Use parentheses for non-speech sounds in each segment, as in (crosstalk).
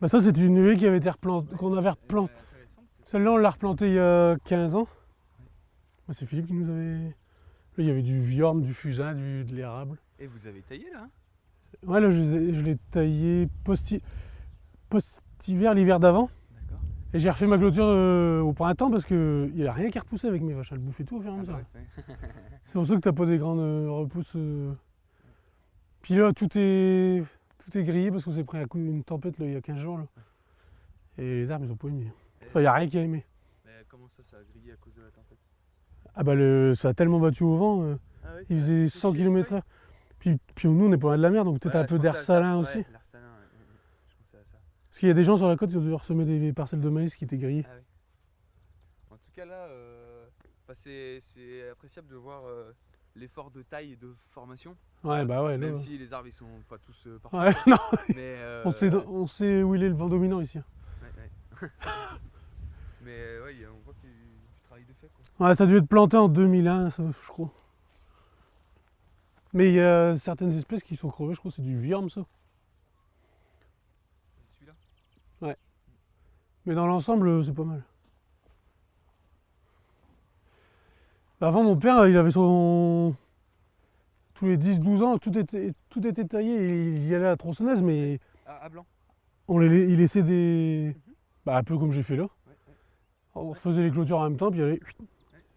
Bah ça c'est une haie qui avait été replantée, qu'on avait replantée. Celle-là on l'a replantée il y a 15 ans. Bah, c'est Philippe qui nous avait... Là il y avait du viorme, du fusain, du, de l'érable. Et vous avez taillé là hein? Ouais là je l'ai taillé post- post-hiver, l'hiver d'avant. D'accord. Et j'ai refait ma clôture euh, au printemps parce qu'il n'y a rien qui repoussait avec mes vaches. Elles bouffaient tout au fur et à Ah mesure. bah ouais, ouais. C'est pour ça que t'as pas des grandes euh, repousses. euh. Puis là, tout est, tout est grillé parce qu'on s'est pris un coup une tempête là, il y a 15 jours. Là. Et les arbres, ils ont pas aimé. Il n'y a rien qui a aimé. Mais comment ça, ça a grillé à cause de la tempête? Ah bah, le, ça a tellement battu au vent. euh, ah il faisait 100 km/h. Puis, puis nous, on est pas loin de la mer, donc peut-être un peu d'air salin aussi. L'air salin, ouais, ouais, ouais. je pensais à ça. Parce qu'il y a des gens sur la côte qui ont dû ressemer des parcelles de maïs qui étaient grillées. Ah. En tout cas là, euh, c'est appréciable de voir euh, l'effort de taille et de formation. Ouais, bah ouais. là, Même ouais. si les arbres ils sont pas tous euh, parfaits. Ouais, (laughs) non, Mais, euh, on, sait, on sait où il est le vent dominant ici. ouais, ouais. (laughs) Mais euh, ouais, on voit qu'il y a eu du travail de fait. Quoi. Ouais, ça a dû être planté en 2001, ça, je crois. Mais il y a certaines espèces qui sont crevées, je crois que c'est du viorme ça. Celui-là? Mais dans l'ensemble, c'est pas mal. Bah, Avant, mon père, il avait son. Tous les 10-12 ans, tout était, tout était taillé il y allait à la tronçonneuse, mais Ah, à blanc on les, il laissait des. Bah, un peu comme j'ai fait là. Ouais, ouais. On refaisait les clôtures en même temps, puis il y avait-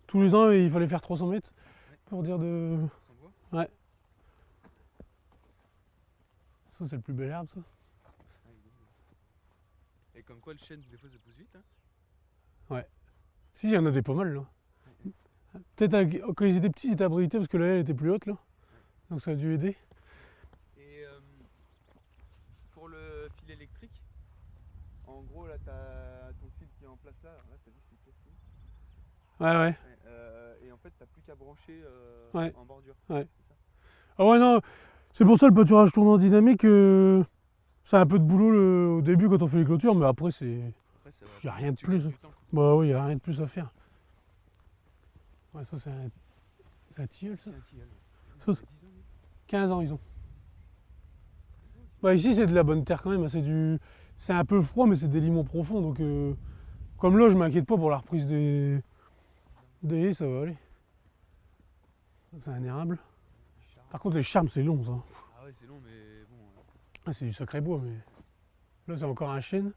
tous les ans, il fallait faire 300 mètres pour dire de. bois Ça, c'est le plus bel herbe, ça. Ah. Et comme quoi le chêne, des fois ça pousse vite. Hein Si, il y en a des pas mal là. Peut-être quand ils étaient petits, ils étaient abrités parce que la haie était plus haute là. Donc ça a dû aider. Et euh, pour le fil électrique, en gros là t'as ton fil qui est en place là, là t'as vu c'est cassé. Ouais, ouais. Ouais, euh, et en fait t'as plus qu'à brancher euh, Ouais. en bordure. Ouais. Ça Ah ouais, non, c'est pour ça le pâturage tournant dynamique, euh, c'est un peu de boulot le- au début quand on fait les clôtures, mais après c'est. Après, ça va Y a rien de plus. Bah oui, il n'y a rien de plus à faire. Ouais, ça c'est un. Tilleul ça C'est un tilleul. Ça, Il c'est- a 10 ans, lui. 15 ans ils ont. Bah ici c'est de la bonne terre quand même, hein, c'est du. C'est un peu froid mais c'est des limons profonds donc euh, comme là je m'inquiète pas pour la reprise des. des haies, ça va aller. C'est un érable. Par contre les charmes c'est long ça. Ah ouais c'est long mais bon. euh, Ah, c'est du sacré bois mais. Là c'est encore un chêne.